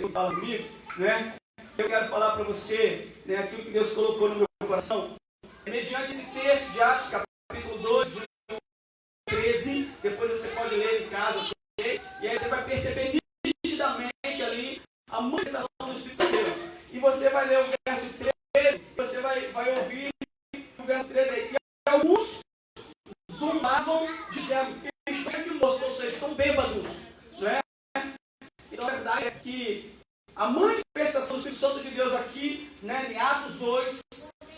você fala comigo, né? Eu quero falar para você né, aquilo que Deus colocou no meu coração. É mediante esse texto de Atos, capítulo 12, de 13, depois você pode ler em casa, ok? E aí você vai perceber nitidamente ali a manifestação do Espírito de Deus. E você vai ler o verso 13, e você vai, vai ouvir o verso 13 aí. E alguns zombavam, dizendo, é que estão aqui, ou seja, estão bêbados. Né? Então a verdade é que a manifestação do Espírito Santo de Deus aqui, né, em Atos 2,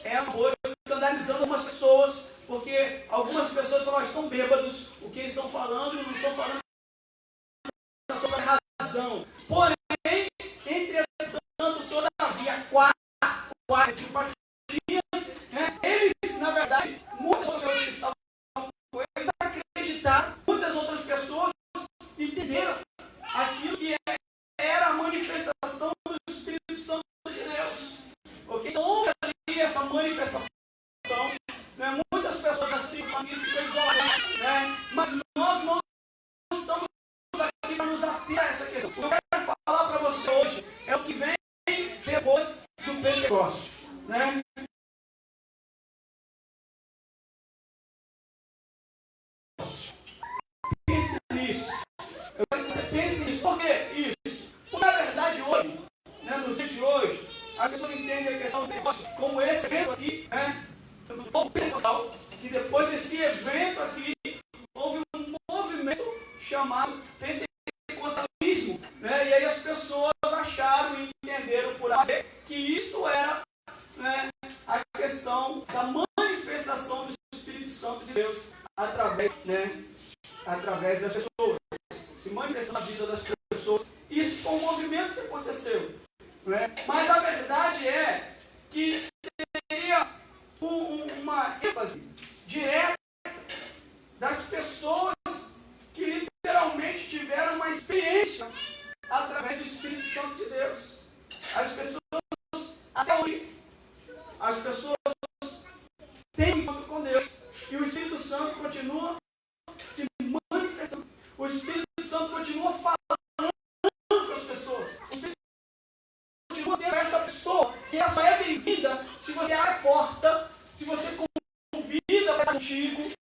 é uma coisa escandalizando algumas pessoas, porque algumas pessoas falam, ah, estão bêbados, o que eles estão falando, não estão falando sobre a razão. Porém, entretanto, todavia, quatro, quatro, tipo, manifestação. Né? Muitas pessoas assim, famílias, foi isolado, né? mas vezes as pessoas antigo.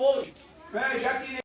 hoje, né? já que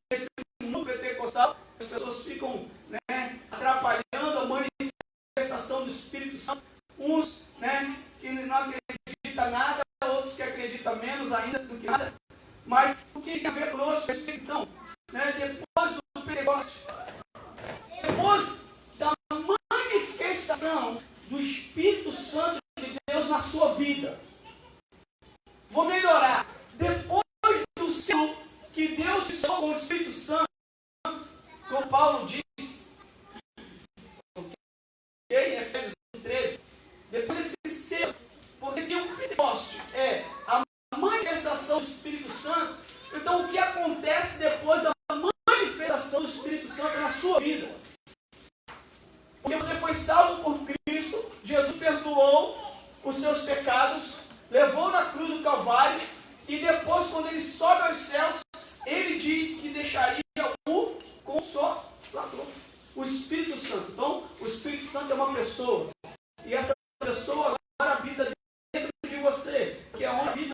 você, que é onde vida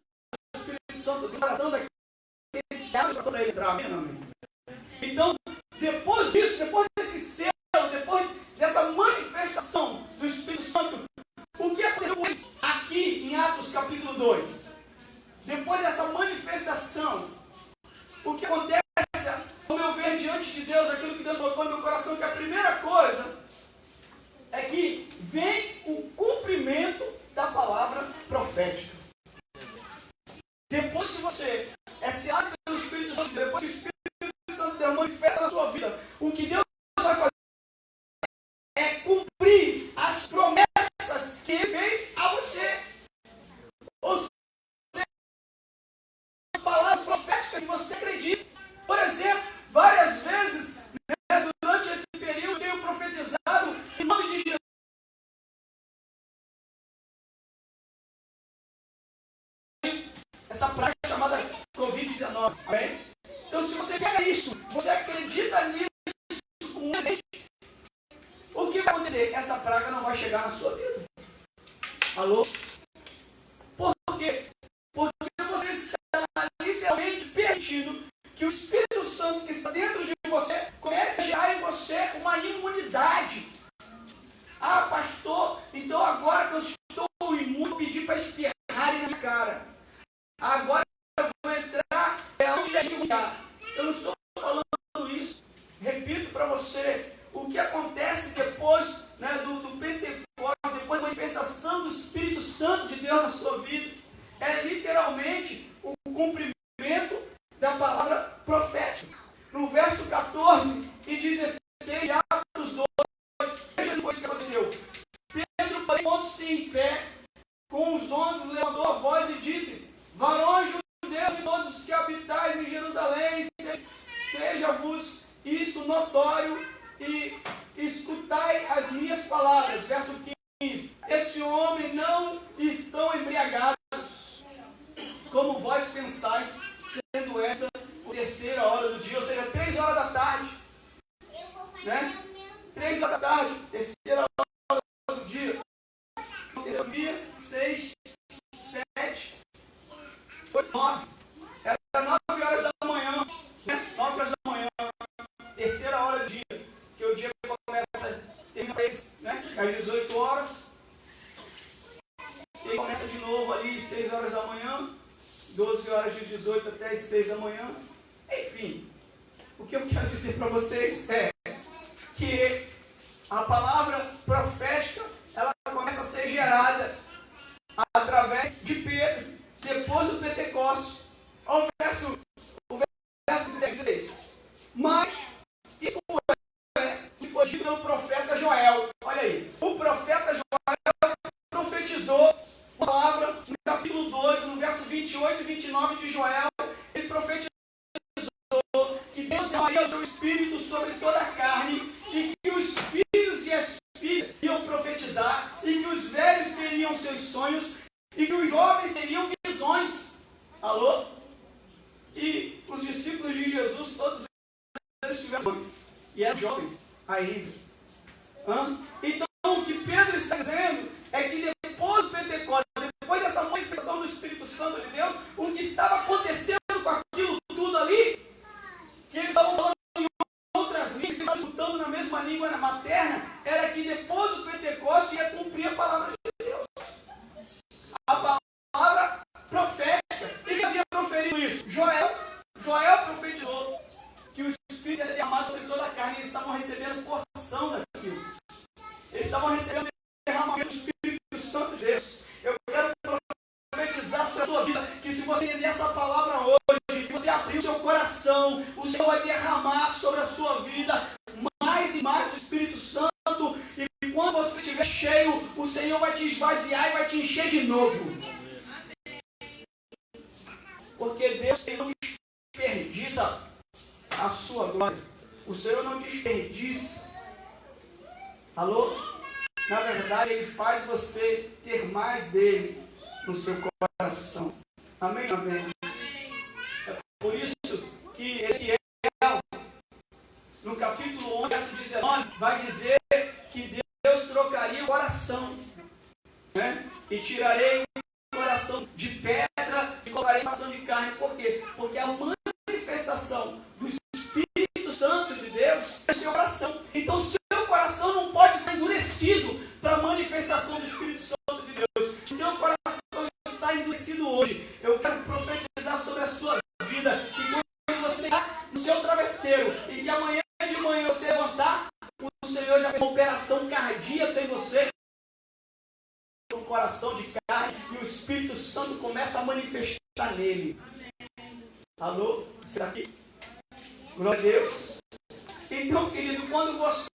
do Espírito Santo, do coração daqueles que para ele entrar, amém, amém? Então, depois disso, depois desse céu, depois dessa manifestação do Espírito Santo, o que aconteceu aqui em Atos capítulo 2? Depois dessa manifestação, o que acontece, ao meu ver, diante de Deus, aquilo que Deus colocou no meu coração, que é a primeira coisa é que vem o cumprimento da palavra profética. Depois que você é selado pelo Espírito Santo, depois que o Espírito Santo Deus manifesta na sua vida, o que Deus vai fazer é cumprir as promessas que ele fez a essa praga chamada Covid-19, amém? Então se você quer isso, você acredita nisso com um o que vai acontecer? Essa praga não vai chegar na sua vida. Alô? Por quê? Porque você está literalmente permitindo que o Espírito Santo que está dentro começa, ele né, às 18 horas, ele começa de novo ali às 6 horas da manhã, 12 horas de 18 até as 6 da manhã. Enfim, o que eu quero dizer para vocês é que a palavra profética, ela começa a ser gerada através de Pedro, depois do Pentecostes. Olha o verso, o verso 16. Mas 29 de Joel. começa a manifestar nele. Amém. Alô? Será que? Glória a Deus. Então, querido, quando você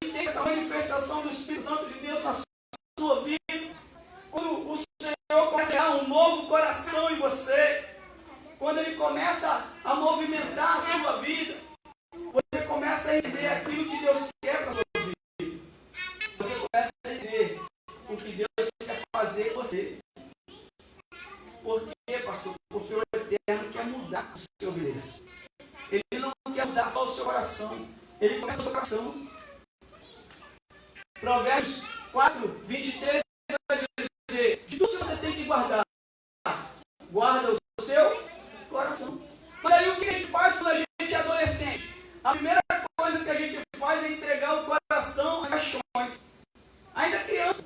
tem essa manifestação do Espírito Santo de Deus na sua vida, quando o Senhor começa a um novo coração em você, quando Ele começa a movimentar a sua vida, você começa a entender aquilo que Deus quer para a sua vida. Você começa a entender o que Deus quer fazer em você. mudar o seu viver. Ele não quer mudar só o seu coração. Ele começa o seu coração. Provérbios 4, 23 vai dizer: De tudo que você tem que guardar, guarda o seu coração. Mas aí o que a gente faz quando a gente é adolescente? A primeira coisa que a gente faz é entregar o coração às paixões. Ainda criança.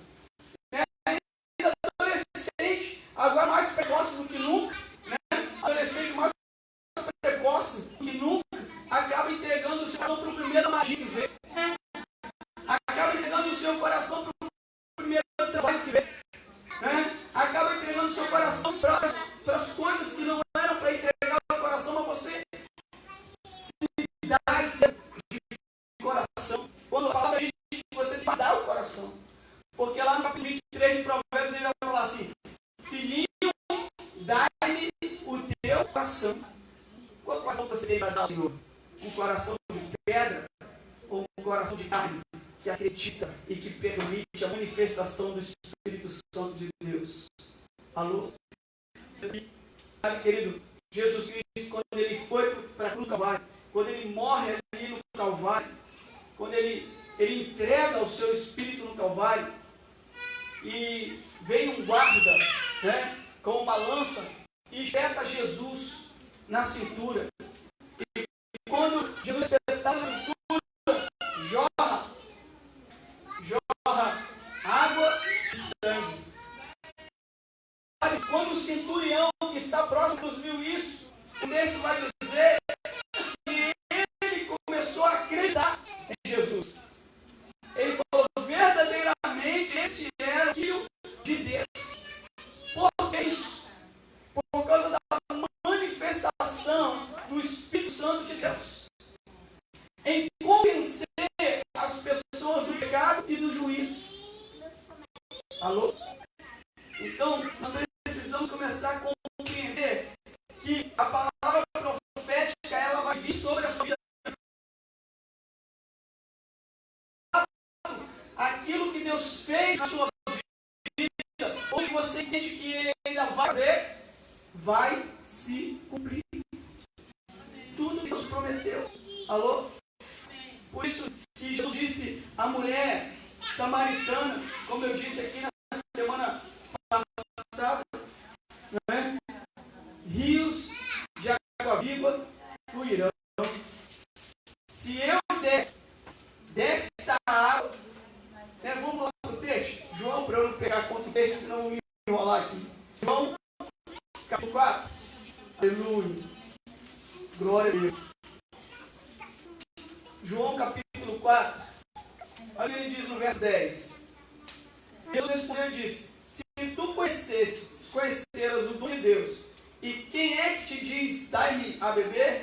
Diz, dai-me a beber?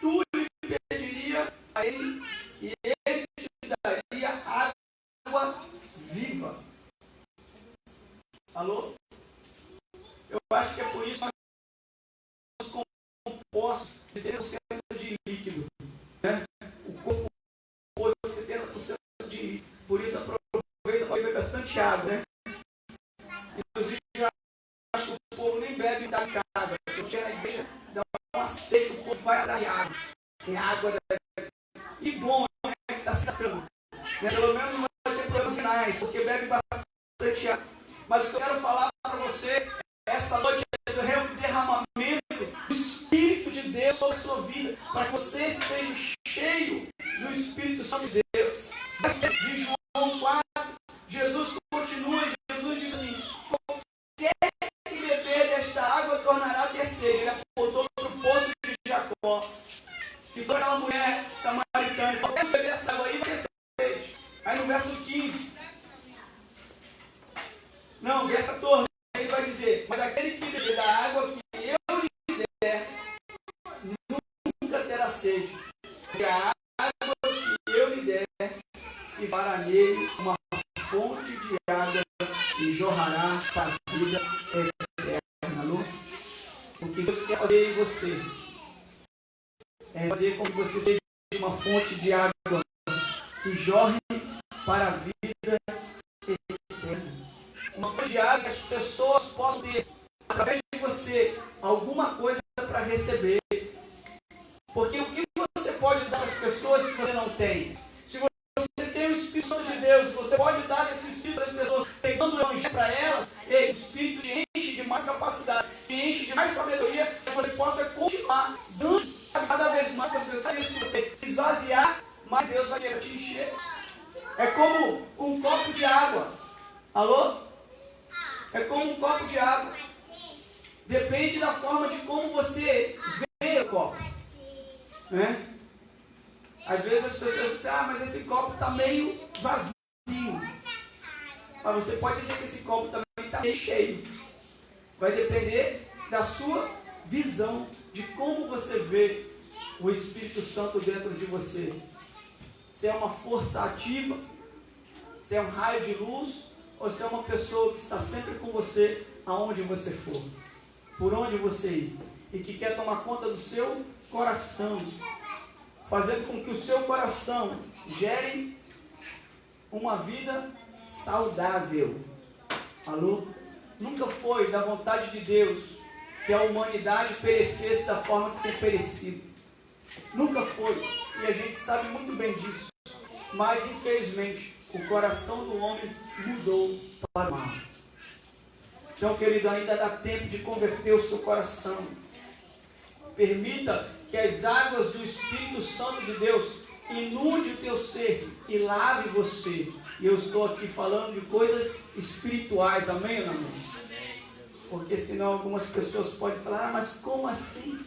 Tu lhe pediria a ele, e ele te daria água viva. Alô? Eu acho que é por isso que nós somos compostos de 100% de líquido. Né? O corpo compôs 70% de líquido. Por isso aproveita para beber bastante água. Né? Inclusive, eu acho que o povo nem bebe da casa. Eu tinha na igreja, dá um aceito, o povo vai atrás de água. Tem água da... E bom, né? Está se tratando. Né? Pelo menos não vai ter problemas finais, porque bebe bastante água. Mas o que eu quero falar para você essa noite é do derramamento do Espírito de Deus sobre a sua vida, para que você esteja cheio do Espírito Santo de Deus. De João 4, Jesus continua, Jesus diz assim: qualquer que beber desta água tornará a ter sede. Ele apontou para o poço de Jacó. E foi aquela mulher samaritana: qualquer que beber essa água aí vai ter sede. Aí no verso 15. Não, verso 14 ele vai dizer, mas aquele que beber da água que eu lhe der, nunca terá sede. Porque a água que eu lhe der, se fará nele uma fonte de água e jorrará para a vida eterna. Não? O que Deus quer fazer em você é fazer com que você seja uma fonte de água que jorre para a vida uma fonte de água que as pessoas possam ter, através de você, alguma coisa para receber. Porque o dar às pessoas se você não tem? Se você tem o Espírito Santo de Deus, você pode dar esse Espírito às pessoas, pegando o Evangelho para elas, e o Espírito te enche de mais capacidade, te enche de mais sabedoria, para que você possa continuar dando cada vez mais para as pessoas. Se você se esvaziar, mais Deus vai querer te encher. É como um copo de água. Alô? É como um copo de água. Depende da forma de como você vê o copo. Né? Às vezes as pessoas dizem, ah, mas esse copo está meio vazio. Mas você pode dizer que esse copo também está meio cheio. Vai depender da sua visão, de como você vê o Espírito Santo dentro de você. Se é uma força ativa, se é um raio de luz, ou se é uma pessoa que está sempre com você aonde você for, por onde você ir, e que quer tomar conta do seu coração, fazendo com que o seu coração gere uma vida saudável. Alô? Nunca foi da vontade de Deus que a humanidade perecesse da forma que tem perecido. Nunca foi. E a gente sabe muito bem disso. Mas, infelizmente, o coração do homem mudou para o mal. Então, querido, ainda dá tempo de converter o seu coração. Permita que as águas do Espírito Santo de Deus inunde o teu ser e lave você. E eu estou aqui falando de coisas espirituais, amém ou não? Porque senão algumas pessoas podem falar, ah, mas como assim?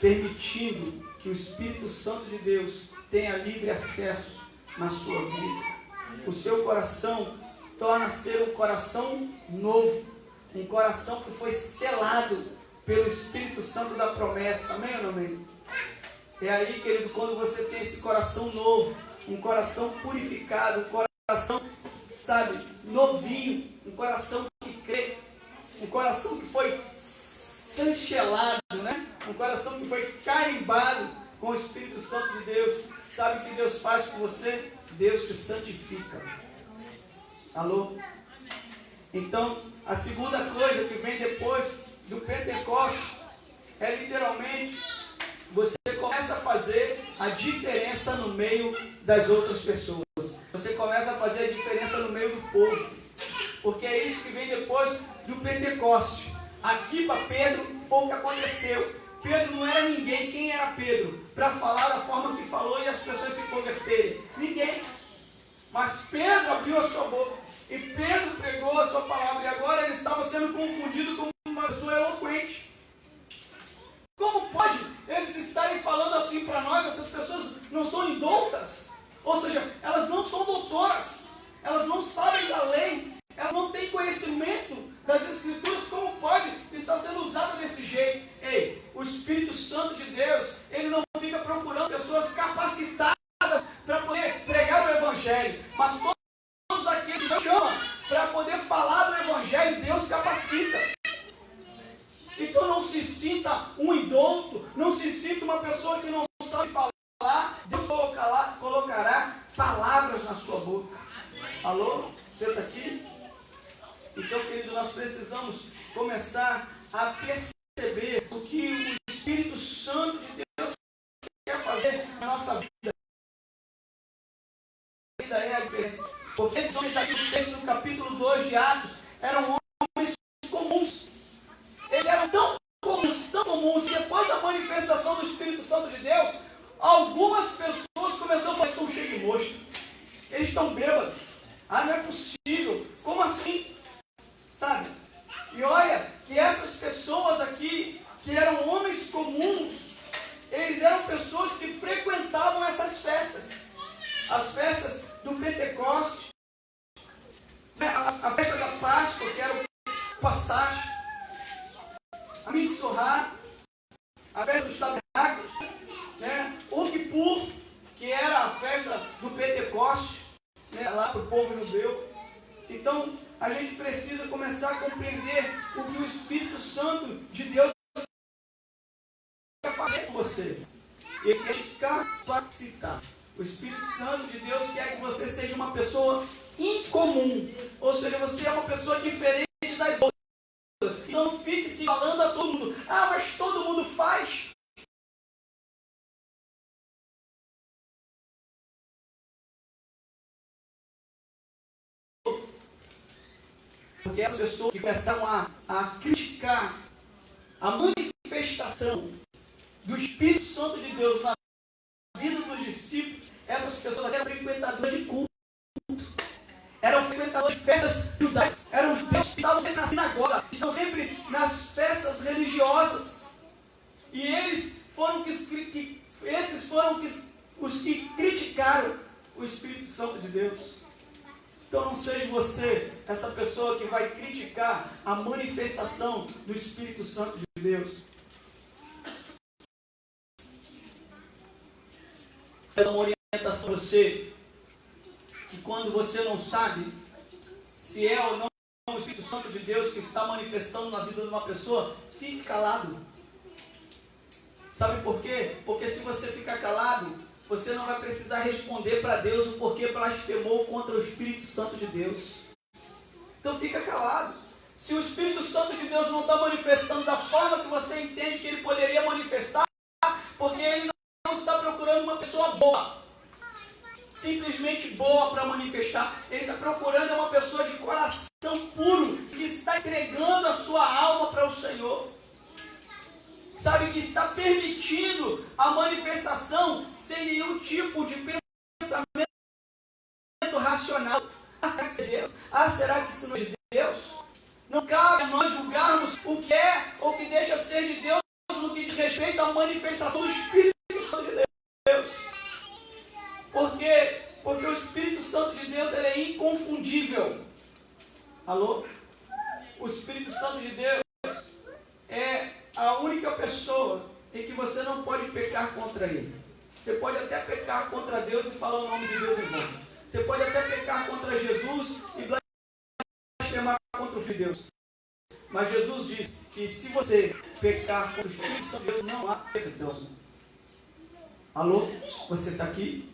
Permitindo que o Espírito Santo de Deus tenha livre acesso na sua vida. O seu coração torna ser um coração novo, um coração que foi selado pelo Espírito Santo da promessa. Amém ou não amém? É aí, querido, quando você tem esse coração novo, um coração purificado, um coração, sabe, novinho, um coração que crê, um coração que foi sanchelado, né? Um coração que foi carimbado com o Espírito Santo de Deus. Sabe o que Deus faz com você? Deus te santifica. Alô? Então, a segunda coisa que vem depois do Pentecostes é literalmente você começa a fazer a diferença no meio das outras pessoas. Você começa a fazer a diferença no meio do povo. Porque é isso que vem depois do Pentecostes. Aqui para Pedro foi o que aconteceu. Pedro não era ninguém. Quem era Pedro? Para falar da forma que falou e as pessoas se converterem. Ninguém. Mas Pedro abriu a sua boca. E Pedro pregou a sua palavra. E agora ele estava sendo confundido com uma pessoa eloquente. Como pode eles estarem falando assim para nós? Essas pessoas não são indoutas? Ou seja, elas não são doutoras, elas não sabem da lei, elas não têm conhecimento das Escrituras, como pode estar sendo usada desse jeito? Ei, o Espírito Santo de Deus, ele não fica procurando pessoas capacitadas para poder pregar o Evangelho, mas todos aqueles que Deus chama para poder falar do Evangelho, Deus capacita. Então não se sinta um idôneo, não se sinta uma pessoa que não sabe falar, Deus colocará, colocará palavras na sua boca. Alô? Está aqui? Então, querido, nós precisamos começar a perceber o que o Espírito Santo de Deus quer fazer na nossa vida. A vida é a diferença. Porque esses homens aqui, o texto do capítulo 2 de Atos, eram homens comuns. Eles eram tão comuns, tão comuns, que depois da manifestação do Espírito Santo de Deus, algumas pessoas começaram a falar, estão cheios de mosto. Eles estão bêbados. Ah, não é possível. Como assim? Sabe? E olha que essas pessoas aqui, que eram homens comuns, eles eram pessoas que frequentavam essas festas. As festas do Pentecoste, né, a, festa da Páscoa, que era o Passagem, a Mitsorá, a festa dos tabernáculos, né, o Kippur, que era a festa do Pentecoste, né, lá para o povo judeu. Então, a gente precisa começar a compreender o que o Espírito Santo de Deus quer fazer com você. Ele quer te capacitar. O Espírito Santo de Deus quer que você seja uma pessoa incomum. Ou seja, você é uma pessoa diferente das outras. Então não fique se falando a todo mundo. Ah, mas todo mundo faz. Porque essas pessoas que começaram a, a criticar a manifestação do Espírito Santo de Deus na vida dos discípulos, essas pessoas eram frequentadoras de culto. Eram frequentadores de festas judaicas. Eram judeus que estavam sempre na sinagoga, estão sempre nas festas religiosas. E eles foram que, que esses foram que, os que criticaram o Espírito Santo de Deus. Então não seja você essa pessoa que vai criticar a manifestação do Espírito Santo de Deus. Quero uma orientação para você que quando você não sabe se é ou não o Espírito Santo de Deus que está manifestando na vida de uma pessoa, fique calado. Sabe por quê? Porque se você ficar calado, você não vai precisar responder para Deus o porquê blasfemou contra o Espírito Santo de Deus. Então fica calado. Se o Espírito Santo de Deus não está manifestando da forma que você entende que ele poderia manifestar, porque ele não está procurando uma pessoa boa, simplesmente boa para manifestar. Ele está procurando uma pessoa de coração puro, que está entregando a sua alma para o Senhor sabe, que está permitindo a manifestação sem nenhum tipo de pensamento racional. Ah, será que isso é Deus? Ah, será que isso não é de Deus? Não cabe a nós julgarmos o que é ou que deixa ser de Deus no que diz respeito à manifestação do Espírito Santo de Deus. Por quê? Porque o Espírito Santo de Deus ele é inconfundível. Alô? O Espírito Santo de Deus é a única pessoa em que você não pode pecar contra ele. Você pode até pecar contra Deus e falar o nome de Deus em vão. Você pode até pecar contra Jesus e blasfemar contra o Filho de Deus. Mas Jesus diz que se você pecar contra o Espírito Santo de Deus, não há perdão. Alô? Você está aqui?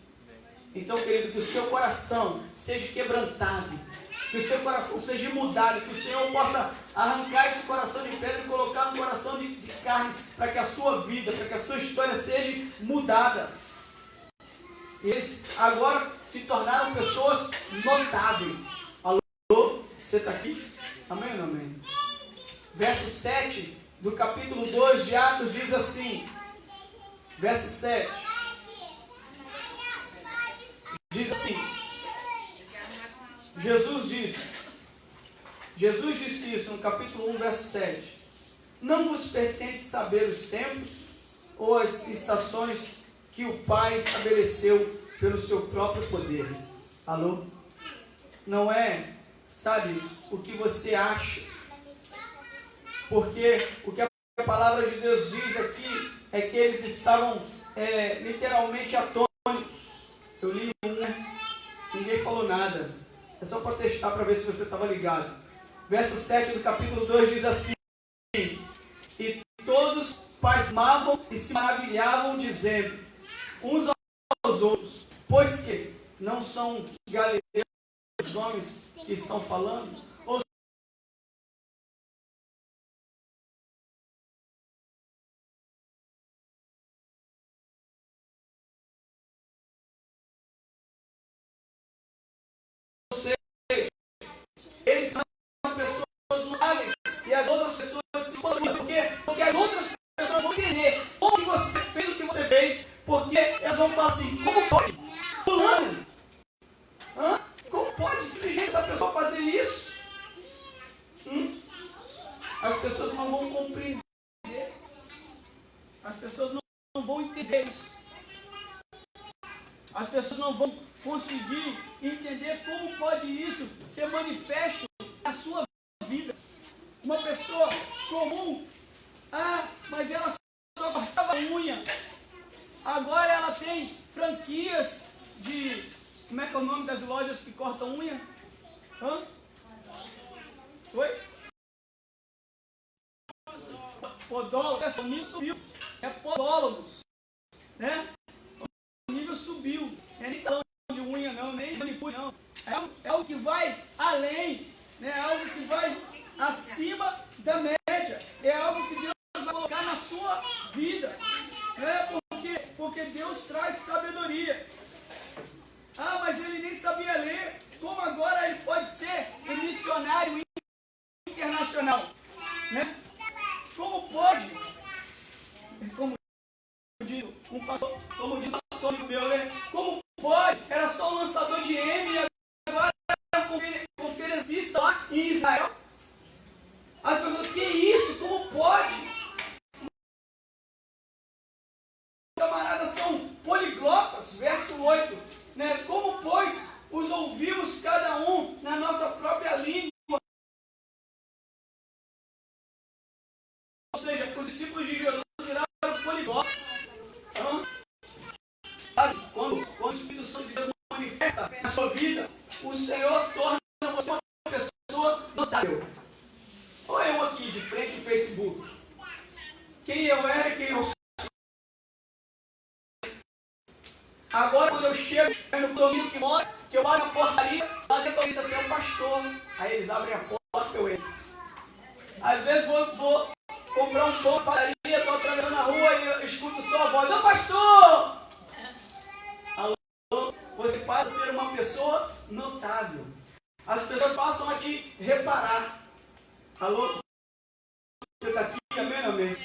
Então, querido, que o seu coração seja quebrantado que o seu coração seja mudado, que o Senhor possa arrancar esse coração de pedra e colocar carne, para que a sua vida, para que a sua história seja mudada. Eles agora se tornaram pessoas notáveis. Alô? Você está aqui? Amém ou não amém? Verso 7 do capítulo 2 de Atos diz assim: Verso 7. Diz assim: Jesus disse, Jesus disse isso no capítulo 1, verso 7. Não vos pertence saber os tempos ou as estações que o Pai estabeleceu pelo seu próprio poder. Alô? Não é, sabe, o que você acha. Porque o que a palavra de Deus diz aqui é que eles estavam é, literalmente atônitos. Eu li um, né? ninguém falou nada. É só para testar para ver se você estava ligado. Verso 7 do capítulo 2 diz assim: E todos pasmavam e se maravilhavam, dizendo uns aos outros: Pois que não são galileus os homens que estão falando?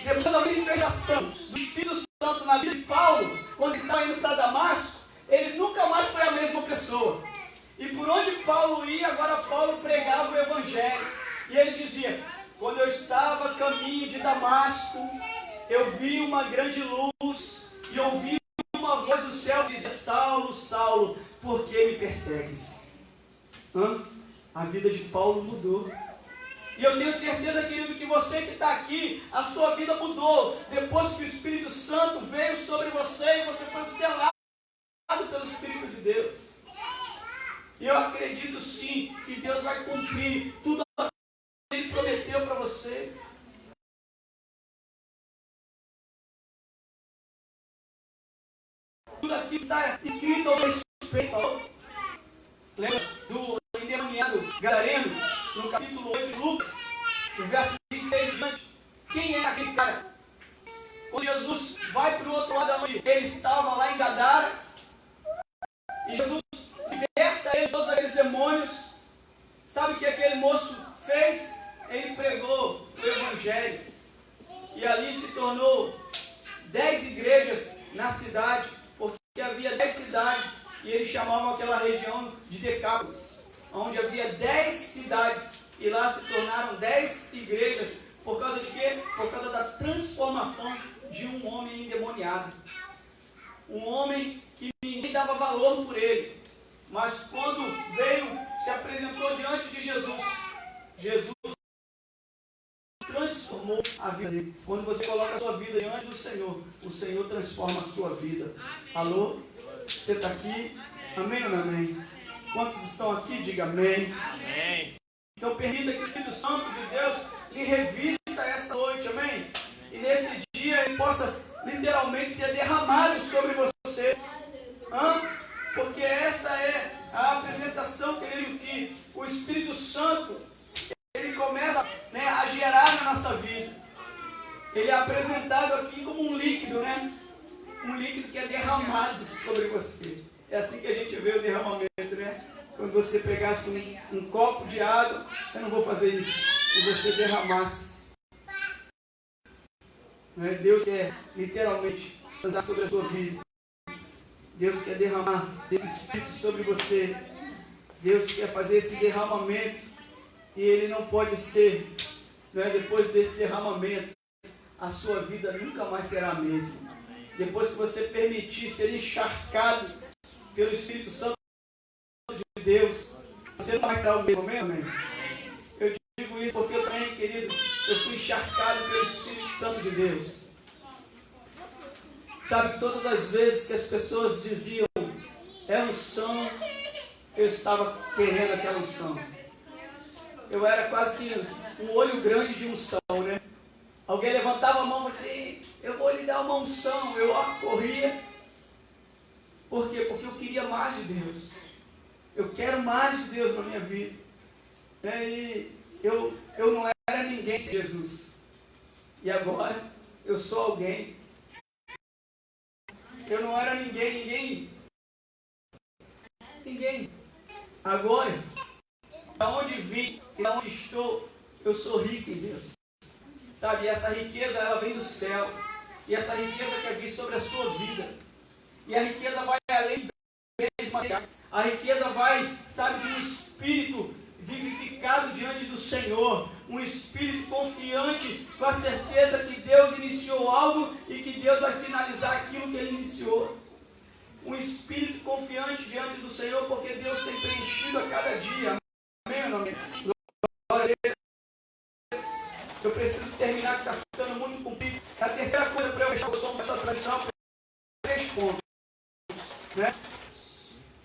Depois da manifestação do Espírito Santo na vida de Paulo, quando estava indo para Damasco, ele nunca mais foi a mesma pessoa. E por onde Paulo ia, agora Paulo pregava o Evangelho. E ele dizia: Quando eu estava a caminho de Damasco, eu vi uma grande luz e ouvi uma voz do céu dizia: Saulo, Saulo, por que me persegues? Hã? A vida de Paulo mudou. E eu tenho certeza, querido, que você que está aqui, a sua vida mudou. Depois que o Espírito Santo veio sobre você e você foi selado pelo Espírito de Deus. E eu acredito sim que Deus vai cumprir tudo tornou dez igrejas na cidade, porque havia dez cidades e eles chamavam aquela região de Decápolis, onde havia dez cidades, e lá se tornaram dez igrejas, por causa de quê? Por causa da transformação de um homem endemoniado. Um homem que ninguém dava valor por ele. Mas quando veio, se apresentou diante de Jesus, Jesus transformou a vida dele. Quando você coloca a sua vida diante do Senhor, o Senhor transforma a sua vida. Amém. Alô? Você está aqui? Amém. amém ou não amém? Quantos estão aqui? Diga amém. amém. Então permita que o Espírito Santo de Deus lhe revista esta noite, amém? E nesse dia ele possa literalmente ser derramado sobre você. Hã? Porque esta é a apresentação, querido, que o Espírito Santo começa né, a gerar na nossa vida. Ele é apresentado aqui como um líquido, né? Um líquido que é derramado sobre você. É assim que a gente vê o derramamento, né? Quando você pegasse um, um copo de água, eu não vou fazer isso, e você derramasse. Né? Deus quer literalmente lançar sobre a sua vida. Deus quer derramar esse Espírito sobre você. Deus quer fazer esse derramamento e ele não pode ser, é depois desse derramamento, a sua vida nunca mais será a mesma. Depois que você permitir ser encharcado pelo Espírito Santo de Deus, você não vai será o mesmo, amém? Eu digo isso porque eu também, querido, eu fui encharcado pelo Espírito Santo de Deus. Sabe, todas as vezes que as pessoas diziam, é unção, eu estava querendo aquela unção eu era quase que um olho grande de unção, né? Alguém levantava a mão e assim, eu vou lhe dar uma unção. Eu corria. Por quê? Porque eu queria mais de Deus. Eu quero mais de Deus na minha vida. É, e eu, eu não era ninguém sem Jesus. E agora eu sou alguém. Eu não era ninguém, ninguém. Ninguém. Agora da onde vim e da onde estou, eu sou rico em Deus. Sabe, essa riqueza ela vem do céu. E essa riqueza quer vir sobre a sua vida. E a riqueza vai além bens materiais. A riqueza vai, sabe, de um espírito vivificado diante do Senhor, um espírito confiante, com a certeza que Deus iniciou algo e que Deus vai finalizar aquilo que Ele iniciou. Um espírito confiante diante do Senhor, porque Deus tem preenchido a cada dia. Deus. Eu preciso terminar, que está ficando muito comprido. A terceira coisa para eu fechar o som dessa tradição três pontos. Né?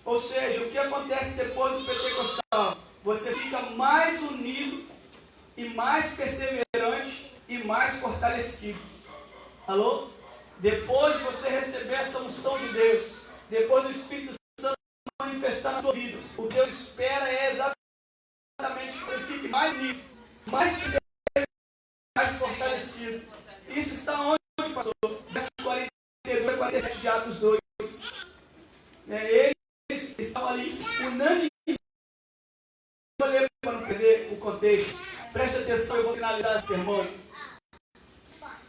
Ou seja, o que acontece depois do pentecostal? Você fica mais unido e mais perseverante e mais fortalecido. Alô? Depois de você receber essa unção de Deus, depois do Espírito Santo manifestar na sua vida, o Deus espera é exatamente mais unido, mais mais fortalecido. Isso está onde, pastor? Verso 42 e 47 de Atos 2. É, eles estavam ali unânimes. Vou para não perder o contexto. Preste atenção, eu vou finalizar esse sermão.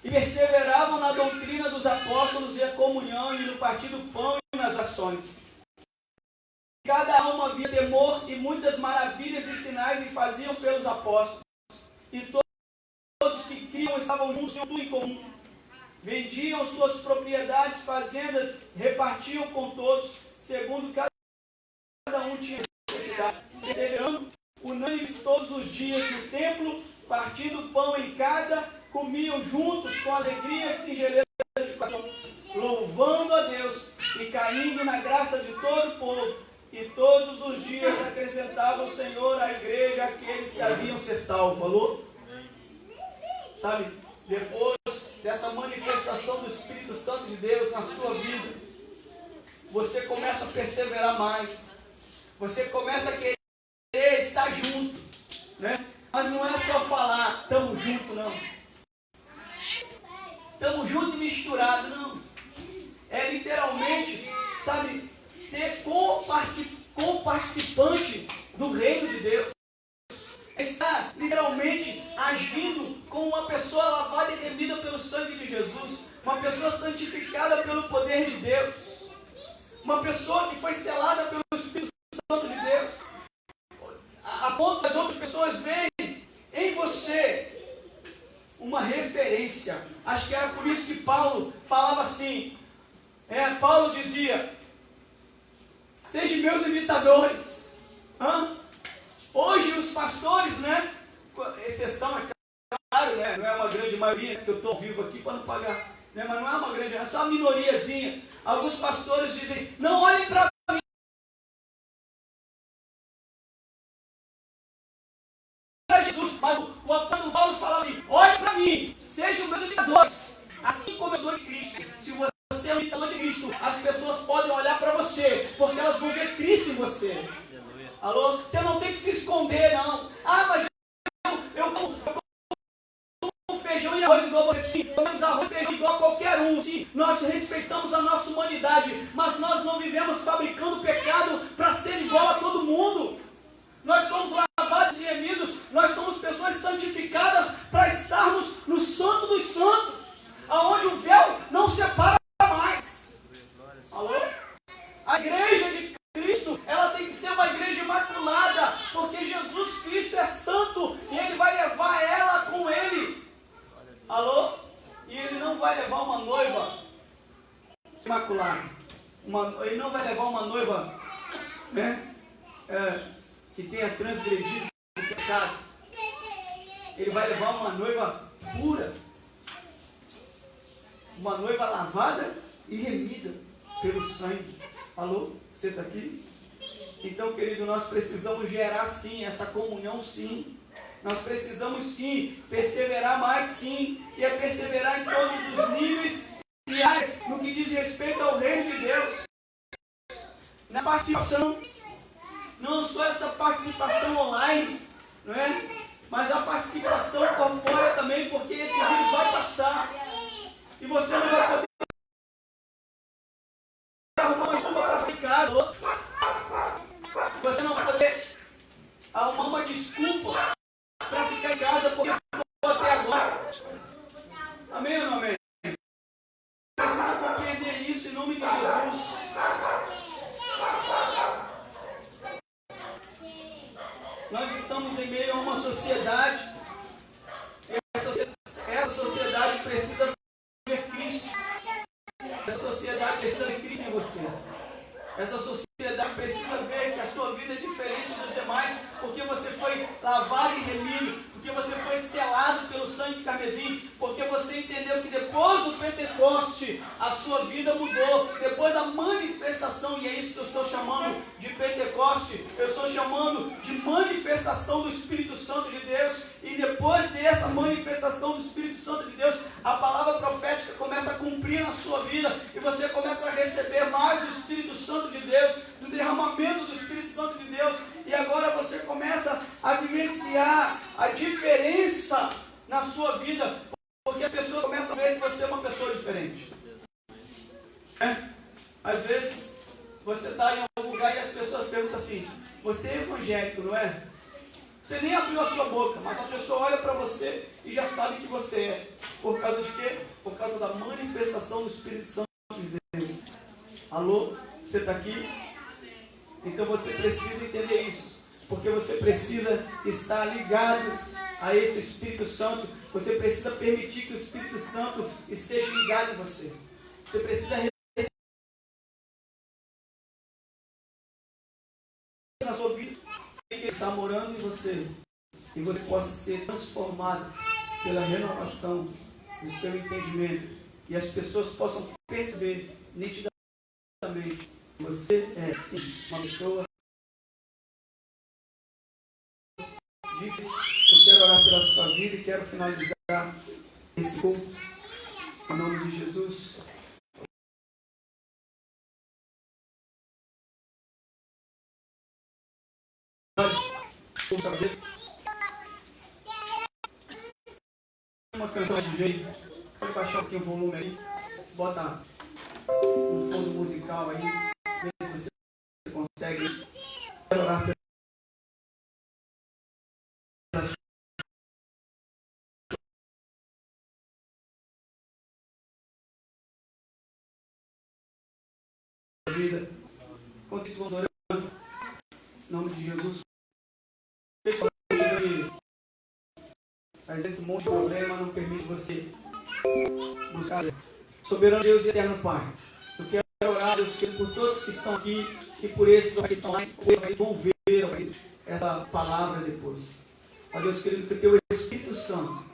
E perseveravam na doutrina dos apóstolos e a comunhão e no partir do pão e nas ações Cada alma havia temor e muitas maravilhas e sinais e faziam pelos apóstolos. E todos que criam estavam juntos, tinham tudo em comum. Vendiam suas propriedades, fazendas, repartiam com todos, segundo cada um tinha necessidade. Perseverando unânimes todos os dias no templo, partindo pão em casa, comiam juntos com alegria e singeleza de coração, louvando a Deus e caindo na graça de todo o povo e todos os dias acrescentava o Senhor à igreja aqueles que haviam ser salvos. Falou? Sabe, depois dessa manifestação do Espírito Santo de Deus na sua vida, você começa a perseverar mais. Você começa a querer estar junto. Né? Mas não é só falar, estamos juntos, não. Estamos juntos e misturados, não. É literalmente, sabe, ser co-participante do reino de Deus. Está literalmente agindo como uma pessoa lavada e remida pelo sangue de Jesus, uma pessoa santificada pelo poder de Deus, uma pessoa que foi selada pelo Espírito Santo de Deus, a ponto das outras pessoas verem em você uma referência. Acho que era por isso que Paulo falava assim. É, Paulo dizia: meus imitadores. Hã? Hoje os pastores, né? Exceção, é claro, né? Não é uma grande maioria, que eu estou vivo aqui para não pagar. Né? Mas não é uma grande, é só uma minoriazinha. Alguns pastores dizem, não olhem para transgredido o pecado. Ele vai levar uma noiva pura. Uma noiva lavada e remida pelo sangue. Alô? Você está aqui? Então, querido, nós precisamos gerar sim essa comunhão, sim. Nós precisamos sim perseverar mais, sim. E é perseverar em todos os níveis e áreas no que diz respeito ao reino de Deus. Na participação, não só essa participação online, não é? Mas a participação corpórea também, porque esse vírus vai passar. E você não vai poder arrumar uma desculpa para ficar em casa. Você não vai poder arrumar uma desculpa para ficar em casa porque ficou até agora. Amém ou não amém? Precisa compreender isso em nome de Jesus. Nós estamos em meio a uma sociedade. Essa sociedade precisa ver Cristo. Essa sociedade precisa ver Cristo em você. Essa sociedade precisa ver que a sua vida é diferente dos demais, porque você foi lavado e remido, porque você foi selado pelo sangue carmesim, porque você entendeu que depois do Pentecoste a sua vida mudou, depois da manifestação, e é isso que eu estou chamando de Pentecoste, eu estou chamando de manifestação do Espírito Santo de Deus, e depois dessa manifestação do Espírito Santo de Deus, a palavra profética começa a cumprir na sua vida, e você começa a receber mais do Espírito Santo de Deus, do derramamento do Espírito Santo de Deus, e agora você começa a vivenciar a diferença na sua vida, porque as pessoas começam a ver que você é uma pessoa diferente. É? Às vezes, você está em algum lugar e as pessoas perguntam assim: Você é evangélico, não é? Você nem abriu a sua boca, mas a pessoa olha para você e já sabe que você é. Por causa de quê? Por causa da manifestação do Espírito Santo de Deus. Alô? Você está aqui? Então você precisa entender isso. Porque você precisa estar ligado a esse Espírito Santo. Você precisa permitir que o Espírito Santo esteja ligado em você. Você precisa na sua vida que está morando em você. E você possa ser transformado pela renovação do seu entendimento. E as pessoas possam perceber nitidamente que você é sim uma pessoa Eu quero orar pela sua vida e quero finalizar esse culto. Em nome de Jesus. Uma canção de jeito. Pode baixar um pouquinho o volume aí. Bota um fundo musical aí. Vê se você consegue orar pela Vamos orando. Em nome de Jesus. Às vezes um monte de problema não permite você buscar. Soberano Deus eterno Pai. Eu quero orar Deus por todos que estão aqui e por esses que estão lá, que vão ver, essa palavra depois. Ó Deus querido, que o teu Espírito Santo,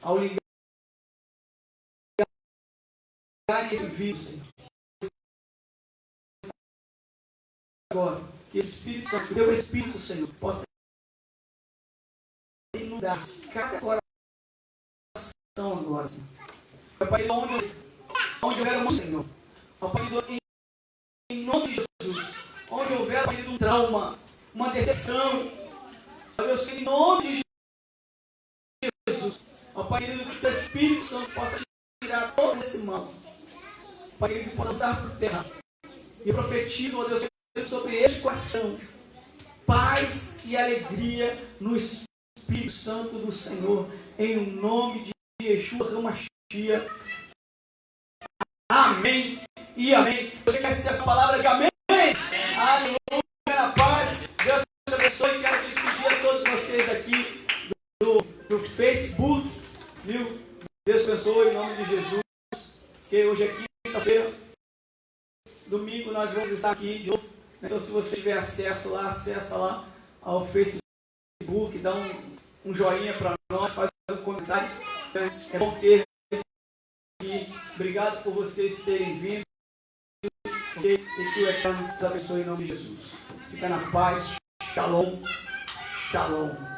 ao ligar esse vídeo, Senhor, agora, que esse Espírito Santo, o teu Espírito, Senhor, possa inundar cada coração agora, Senhor. Pai, onde, onde houver um Senhor, ó Pai, em, em nome de Jesus, onde houver, Pai, um trauma, uma decepção, Deus, em nome de Jesus, ó Pai, que o Espírito Santo possa tirar todo esse mal, Pai, que possa usar por terra, e profetizo, ó Deus, sobre coração, paz e alegria no Espírito Santo do Senhor, em nome de Yeshua Ramachia. Amém e amém. Você quer ser essa palavra de amém? Aleluia, na paz. Deus te abençoe. Quero despedir a todos vocês aqui do, do Facebook. Viu? Deus te abençoe em nome de Jesus. Porque hoje é quinta-feira. Domingo nós vamos estar aqui de novo. Então, se você tiver acesso lá, acessa lá ao Facebook, dá um, um joinha para nós, faz um comentário. É bom ter aqui. Obrigado por vocês terem vindo. E que o Eterno nos abençoe em nome de Jesus. Fica na paz. Shalom. Shalom.